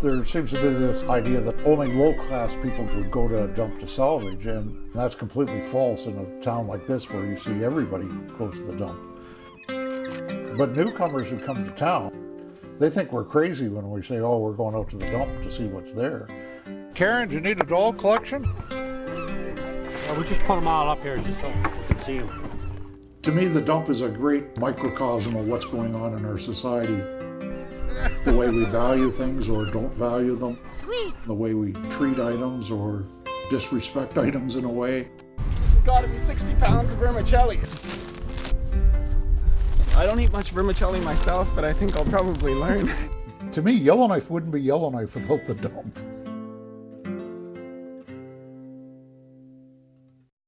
There seems to be this idea that only low-class people would go to a dump to salvage, and that's completely false in a town like this where you see everybody goes to the dump. But newcomers who come to town, they think we're crazy when we say, oh, we're going out to the dump to see what's there. Karen, do you need a doll collection? Well, we just put them all up here just so we can see them. To me, the dump is a great microcosm of what's going on in our society. The way we value things or don't value them. Sweet. The way we treat items or disrespect items in a way. This has got to be 60 pounds of vermicelli. I don't eat much vermicelli myself, but I think I'll probably learn. To me, Yellowknife wouldn't be Yellowknife without the dump.